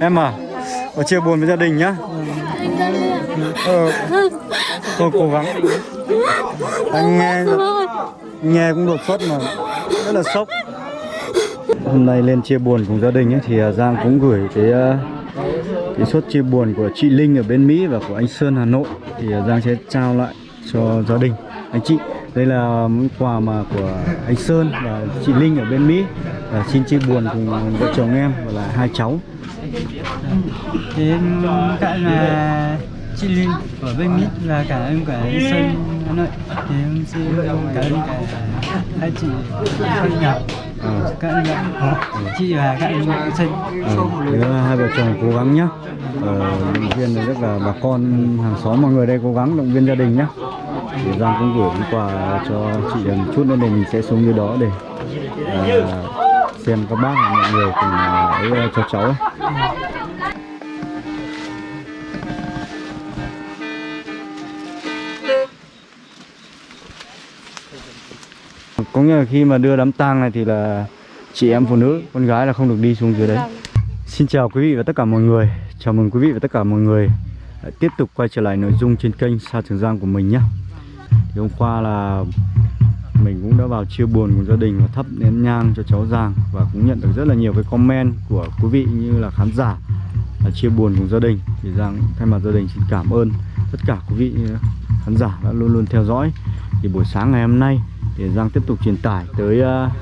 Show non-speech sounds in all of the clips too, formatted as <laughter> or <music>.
Em à, ở chia buồn với gia đình nhá. Ờ, thôi cố gắng. Anh nghe nghe cũng đột xuất mà rất là sốc. Hôm nay lên chia buồn cùng gia đình ấy, thì à, Giang cũng gửi cái à, cái suất chia buồn của chị Linh ở bên Mỹ và của anh Sơn Hà Nội thì à, Giang sẽ trao lại cho gia đình anh chị đây là món quà mà của anh Sơn và chị Linh ở bên Mỹ và xin chia buồn cùng vợ chồng em và là hai cháu Em cảm ơn là chị Linh ở bên Mỹ và cả ơn cả anh Sơn Hà Nội. Thì em xin cảm ơn cả hai chị Phương Ngọc Ờ. Cảm ơn chị và ơn anh Sơn. Thế là hai vợ chồng cố gắng nhá. Ờ, động viên rất là bà con hàng xóm mọi người đây cố gắng động viên gia đình nhá. Thì Giang cũng gửi quà cho chị một chút nữa để mình sẽ xuống dưới đó để à, xem các bác và mọi người cùng à, ấy à, cho cháu. Ấy. có nghĩa là khi mà đưa đám tang này thì là chị em phụ nữ, con gái là không được đi xuống dưới đấy. Xin chào quý vị và tất cả mọi người. Chào mừng quý vị và tất cả mọi người. Tiếp tục quay trở lại nội dung trên kênh Sa Trường Giang của mình nhé. Thì hôm qua là mình cũng đã vào chia buồn cùng gia đình và thắp nén nhang cho cháu Giang và cũng nhận được rất là nhiều cái comment của quý vị như là khán giả là chia buồn cùng gia đình. Thì Giang thay mặt gia đình xin cảm ơn tất cả quý vị khán giả đã luôn luôn theo dõi. Thì buổi sáng ngày hôm nay thì Giang tiếp tục truyền tải tới uh,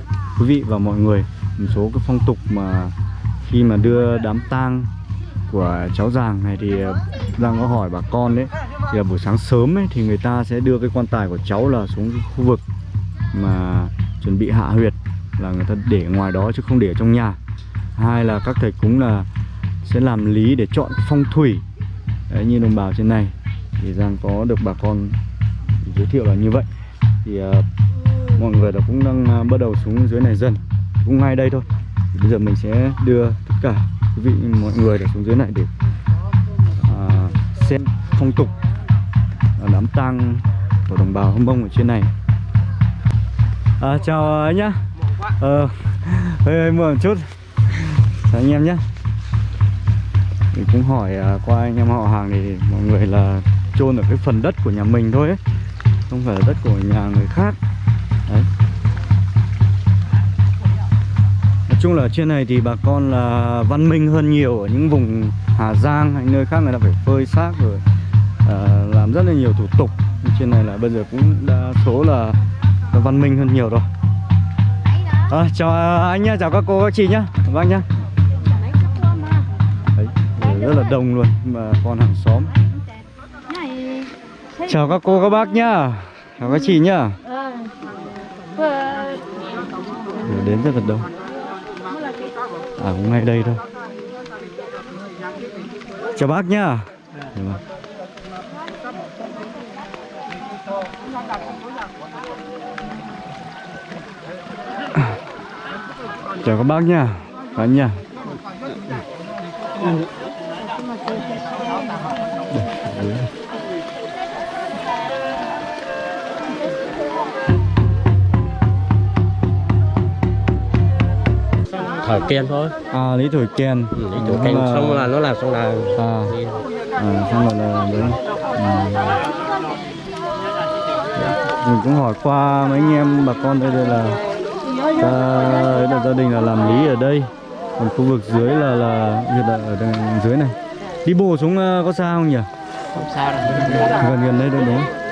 quý vị và mọi người một số cái phong tục mà khi mà đưa đám tang của cháu Giàng này thì à, Giang có hỏi bà con đấy thì là buổi sáng sớm ấy thì người ta sẽ đưa cái quan tài của cháu là xuống khu vực mà chuẩn bị hạ huyệt là người ta để ngoài đó chứ không để ở trong nhà. Hai là các thầy cúng là sẽ làm lý để chọn phong thủy. Đấy, như đồng bào trên này thì Giang có được bà con giới thiệu là như vậy. Thì uh, mọi người đã cũng đang uh, bắt đầu xuống dưới này dần cũng ngay đây thôi. Thì bây giờ mình sẽ đưa tất cả quý vị mọi người để xuống dưới này để uh, xem phong tục đám tang của đồng bào hâm mông ở trên này à, chào ờ, anh nhá. Ờ hơi, hơi mưa một chút. Chào anh em nhé mình cũng hỏi uh, qua anh em họ hàng thì mọi người là chôn ở cái phần đất của nhà mình thôi ấy không phải là đất của nhà người khác. Đấy. Nói chung là ở trên này thì bà con là văn minh hơn nhiều ở những vùng Hà Giang hay nơi khác người ta phải phơi xác rồi à, làm rất là nhiều thủ tục. Trên này là bây giờ cũng đa số là, là văn minh hơn nhiều rồi. Ờ, à, chào anh nhá chào các cô các chị nhá. Vâng nhá. Đấy, rất là đông luôn mà con hàng xóm. Chào các cô các bác nhá. Chào các chị nhá. Đến rất là đông. À cũng ngay đây thôi. Chào bác nhá. Thank you. Chào các bác nhá. Các anh nhá. Thở kiên thôi. À lý thổi kèn ừ, đi chỗ canh xong là nó làm xong là à, à xong rồi là đấy ừ. mình cũng hỏi qua mấy anh em bà con đây đây là ta là gia đình là làm lý ở đây. Còn khu vực dưới là là hiện là ở đằng dưới này. Đi bộ xuống ờ, có xa không nhỉ? Không sao đâu. Gần gần đây đâu đúng không?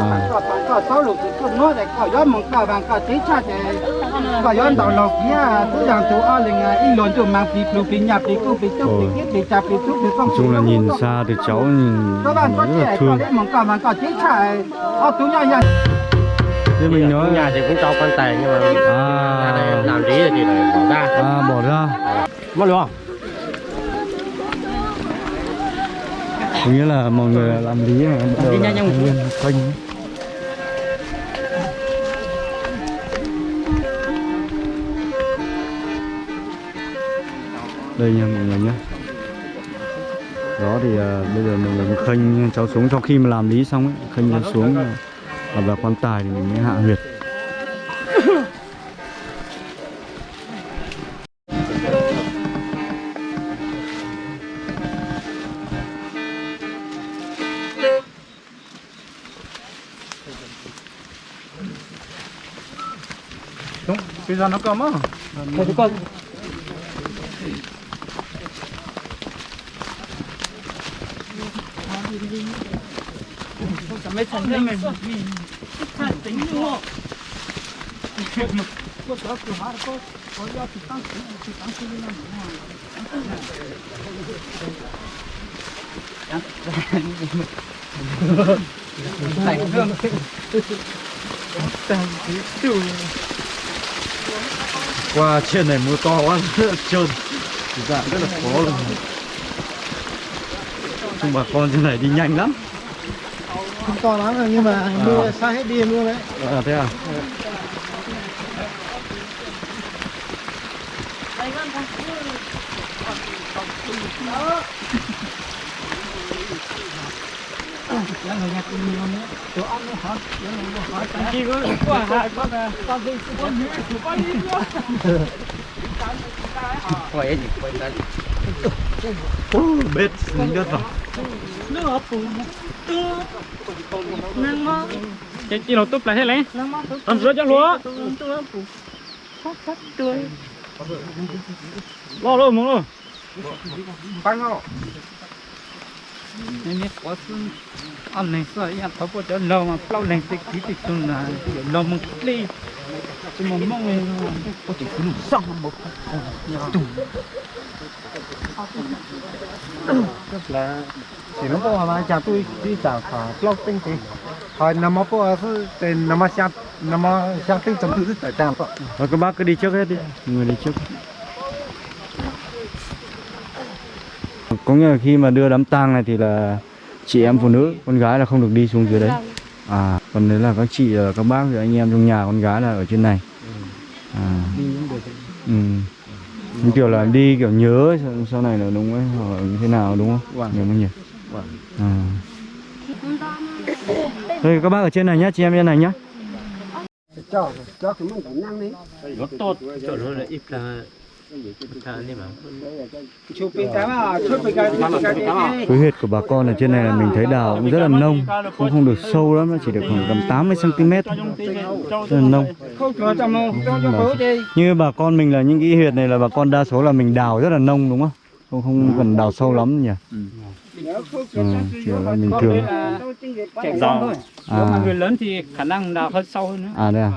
À chung là nhìn xa thì cháu nhìn rất là thương thế mình nói nhà thì cũng cho quan tài nhưng mà À. nhà này làm lý thì lại bỏ ra. À bỏ ra. Mất luôn có nghĩa là mọi người làm lý này bắt đầu là nguyên kênh. Đây nha mọi người nhé đó thì à, bây giờ mình là khênh cháu xuống. Sau khi mà làm lý xong ấy khênh cháu xuống. à, và vào quan tài thì mình mới hạ huyệt Đúng, bây giờ nó cầm á Thôi chú con Thank you mấy Qua trên này mưa to quá, <laughs> trơn. Dạ rất là khó. Luôn chung bà con trên này đi nhanh lắm không to lắm rồi nhưng mà mưa xa hết đi mưa đấy. À thế à? Chỉ có quả con là con gì con gì con gì Quay gì quay Ô, bết dính đất vào Chị chỉ nó túp lại hết lấy. Ăn rửa cho lúa. Lo luôn muốn luôn. Băng họ Nên có Ăn này sợ ya thấu bộ cho lâu mà lâu này thì ký thì chung là lâu mà đi Chứ mà mong này có thể cứ xong một là chỉ nó có mà chả tôi đi chả phải lo tinh thì hồi nằm có 是 tên nằm mà sang nằm mà sang tinh chấm tự tại vậy Rồi các bác cứ đi trước hết đi Người đi trước. Có nghĩa là khi mà đưa đám tang này thì là chị em phụ nữ, con gái là không được đi xuống dưới đấy. À, còn đấy là các chị, các bác, rồi anh em trong nhà con gái là ở trên này. À. Ừ Như kiểu là đi kiểu nhớ sau, sau này là đúng ấy, hoặc như thế nào đúng không? Nhớ không nhỉ? À. Đây các bác ở trên này nhá, chị em trên này nhá cho cho cái mông cũng năng đi Nó tốt Chỗ nó là ít là Thà mà cái cái cái Cái huyệt của bà con ở trên này là mình thấy đào cũng rất là nông Cũng không được sâu lắm, nó chỉ được khoảng tầm 80cm Rất là nông Như bà con mình là những cái huyệt này là bà con đa số là mình đào rất là nông đúng không? Không, không cần đào sâu lắm nhỉ? Ừ. Ừ, chỉ là bình thường Trẻ con thôi À. Mà người lớn thì khả năng đào hơn sâu hơn nữa À đây à?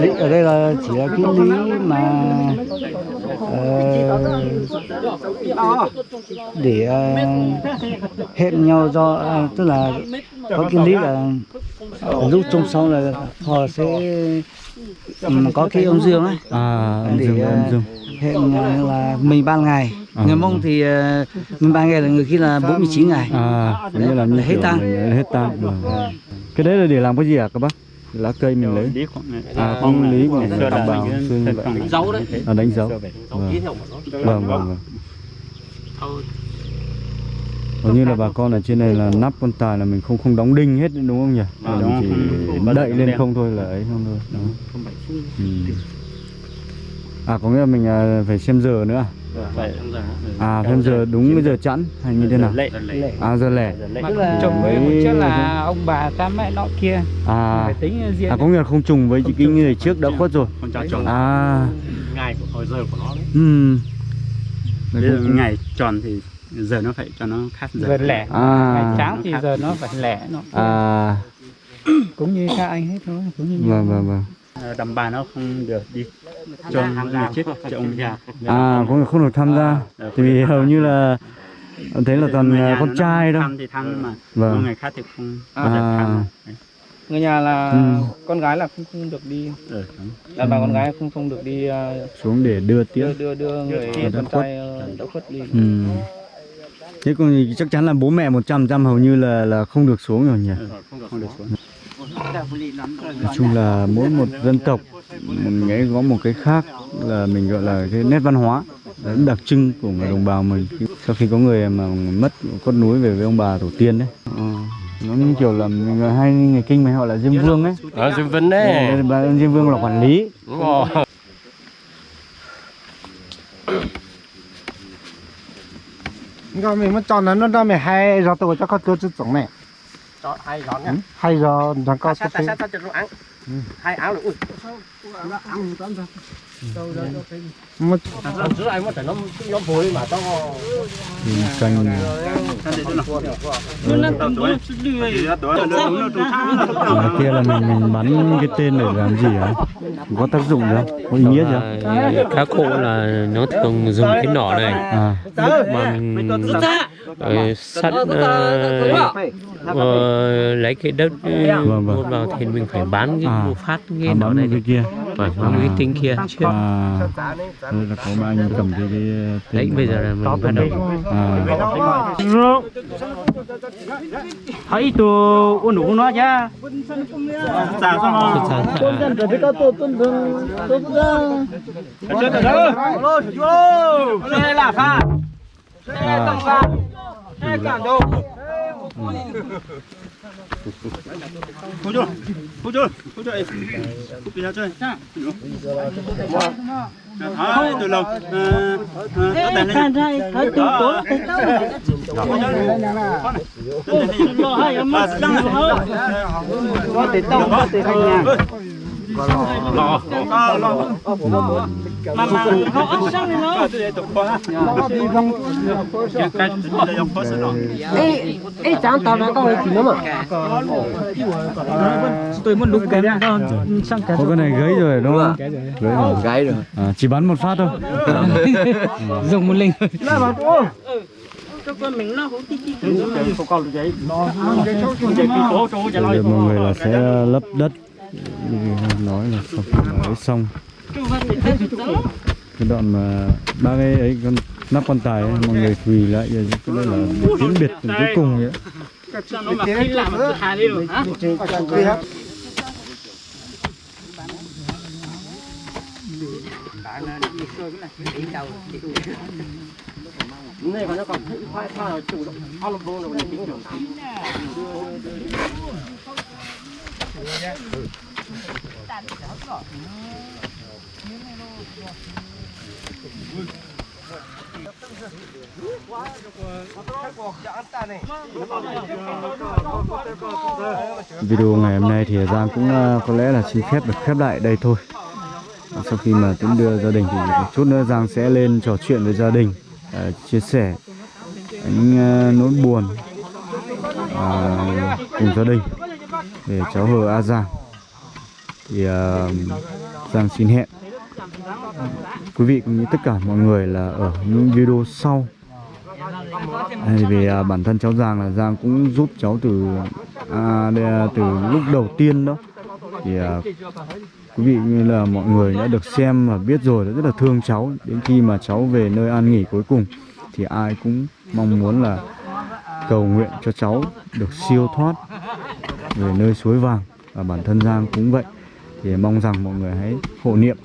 Lý ở đây là chỉ là cái lý mà ờ, để ờ, hẹn nhau do à, tức là có cái lý là lúc trông xong là họ sẽ ừm, có cái âm dương ấy À, để dương, âm dương. hẹn là mình ban ngày À. người mông thì ờ, mình ban ngày là người kia là 49 ngày À, nghĩa là như Hết tang. hết tang. Vâng. Cái đấy là để làm cái gì à các bác? Lá cây mình lấy. À, không lý mình như thật vậy. bằng dấu đấy À, đánh dấu. Vâng. Vâng, vâng, vâng. Thôi Hầu như là bà con ở trên này là nắp con tài là mình không không đóng đinh hết đúng không nhỉ? À, mình không- chỉ đậy lên không thôi là ấy không thôi. Đó. Ừ. À có nghĩa là mình à, phải xem giờ nữa à? Vậy À thêm giờ đúng cái giờ chẵn hay như thế nào? Lệ. Lệ. À giờ lẻ. Mà Tức là- chồng với một trước là ông bà cha mẹ nọ kia. À. Phải tính riêng à có nghĩa là không trùng với những cái người trước đã khuất rồi. Con cháu chồng À. Ngày của hồi giờ của nó đấy. Ừm. Bây giờ ngày tròn thì giờ nó phải cho nó khác giờ. Giờ lẻ. À. ngày sáng thì giờ nó phải lẻ nó À. Cũng như các anh hết thôi cũng như vâng vâng vâng. Ờ, Đầm bà nó không được đi chôn người chết cho ông già À có nghĩa không được tham gia. Ờ, Tại vì hầu như là thấy là toàn Người con trai đâu. Thăm thì thăm mà Vâng. ngày khác thì không À. người nhà là Ừ. con gái là không, không được đi Ừ, đúng. đàn bà con gái không không được đi ờ, Xuống để đưa tiếp. đưa đưa đưa người Đã con khuất. trai ờ, đã khuất đi Ừ. Thế còn chắc chắn là bố mẹ 100% hầu như là là không được xuống rồi nhỉ. Ừ, không được xuống Nói chung là mỗi một dân tộc mình ấy có một cái khác là mình gọi là cái nét văn hóa đặc trưng của người đồng bào mình. Sau khi có người mà mất cốt núi về với ông bà tổ tiên đấy. Ờ, nó như kiểu là mình hay người kinh mày họ là diêm vương ấy. Ở Dương Vinh Đây, bà diêm vương là quản lý. Đúng rồi. Mình mới chọn nó nó mình hay rồi tôi cho con tôi tổng này Ai giòn nha hay rồi nó có Sát cái sát sát cho nó ăn hai áo rồi ui giữa anh mất phải nó nó phối mà tao Nhìn canh Ngoài kia là mình mình bắn cái tên để làm gì hả? Có tác dụng gì không? Có ý nghĩa gì không? Cá khô là nó thường dùng cái nỏ này À, mà mình ờ, sắt ờ, ờ, lấy cái đất Vâng, vâng. vào thì mình phải bán cái À. phát cái à nỏ bắn này cái kia phải bán cái tinh kia trước À, đây là có ba anh cầm cái, cái đấy bây giờ là mình bắt đầu À, thấy tụ ôn đủ nó cha Dạ, xong rồi. Thực ra tôn dân rồi có tôn tôn tôn tôn dân tôn dân xe là pha xe tông pha xe cản đồ Hú chưa? Hú chưa? Hú chưa? em? Hú bị ra chơi. Thôi, từ lâu. Ờ, ờ, có đèn lên. nha. thấy tụ tụ Bà răng này. có Mà mà nó ớt nó. Cái cái là ê ê chẳng tao nó có gì nữa mà tôi muốn đục kém đó sang cái có cái này gấy rồi đúng không? Gấy rồi. gái rồi. À, chỉ bắn một phát thôi. <laughs> dùng một linh. Nó. mà ô Bây giờ mọi người là sẽ lấp đất. Nói là mà ấy xong cái đoạn mà ba cái ấy con nắp quan tài ấy, mọi người quỳ lại giờ cái đây là tiếng biệt cuối cùng vậy này còn nó còn khoai khoai chủ động ao lông vô rồi tính được video Video ngày hôm nay thì Giang cũng ờ, có lẽ là xin phép được khép lại đây thôi. À, sau khi mà tiến đưa gia đình thì một chút nữa Giang sẽ lên trò chuyện với gia đình ờ, chia sẻ những ờ, nỗi buồn à, cùng gia đình để cháu hờ A Giang. Thì ờ, Giang xin hẹn quý vị cũng như tất cả mọi người là ở những video sau. Hay vì à, bản thân cháu Giang là Giang cũng giúp cháu từ à, đây là từ lúc đầu tiên đó. Thì à, quý vị như là mọi người đã được xem và biết rồi đã rất là thương cháu. Đến khi mà cháu về nơi an nghỉ cuối cùng thì ai cũng mong muốn là cầu nguyện cho cháu được siêu thoát về nơi suối vàng. Và bản thân Giang cũng vậy. Thì mong rằng mọi người hãy hộ niệm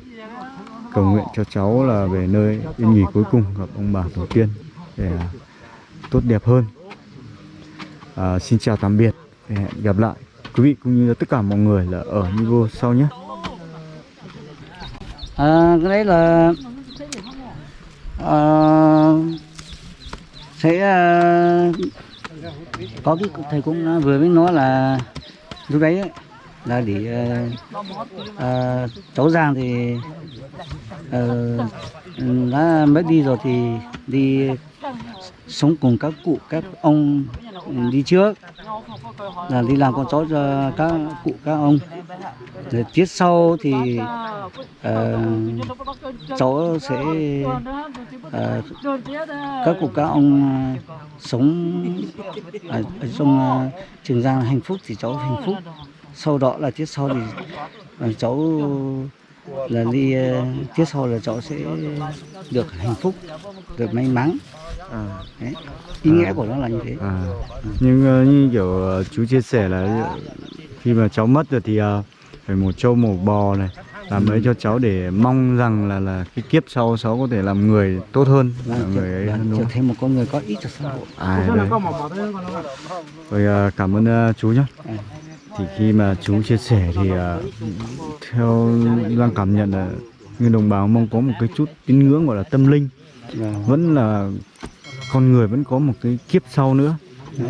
cầu nguyện cho cháu là về nơi yên nghỉ cuối cùng gặp ông bà tổ tiên để à, tốt đẹp hơn. À, xin chào tạm biệt hẹn gặp lại. Quý vị cũng như là tất cả mọi người là ở video sau nhé. À, cái đấy là à, sẽ à, có cái thầy cũng vừa mới nói là lúc đấy ấy, là để uh, uh, cháu Giang thì uh, đã mới đi rồi thì đi sống cùng các cụ các ông đi trước. Là đi làm con cháu cho các cụ các ông. Rồi tiết sau thì uh, cháu sẽ uh, các cụ các ông sống ở, ở trong uh, trường giang hạnh phúc thì cháu hạnh phúc sau đó là tiết sau thì ờ, cháu là đi ờ, tiết sau là cháu sẽ được hạnh phúc được may mắn. Đấy. ý nghĩa của nó là như thế. À, nhưng ờ, như kiểu ờ, chú chia sẻ là khi mà cháu mất rồi thì ờ, phải một trâu một bò này làm ấy cho cháu để mong rằng là là cái kiếp sau cháu có thể làm người tốt hơn là làm người ấy hơn là đúng trở thành một con người có ích cho xã hội. À, đấy. Rồi à, cảm ơn à, chú nhé. Thì khi mà chú chia sẻ thì uh, theo Giang cảm nhận là người đồng bào mong có một cái chút tín ngưỡng gọi là tâm linh. Vẫn là con người vẫn có một cái kiếp sau nữa.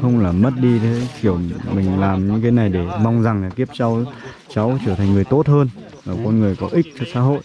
Không là mất đi thế kiểu mình làm những cái này để mong rằng là kiếp sau cháu trở thành người tốt hơn và con người có ích cho xã hội.